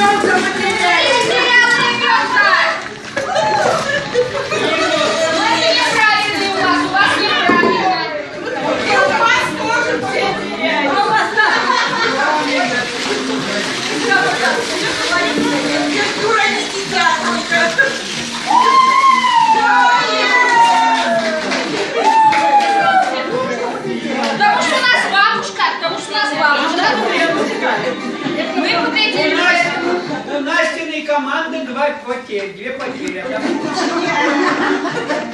Ребенка потеряли. Неправильный у вас, у вас неправильно. И у вас тоже все теряют. Дура не сидят. Потому что у нас бабушка, потому что у нас бабушка. Команды два потери, две потери.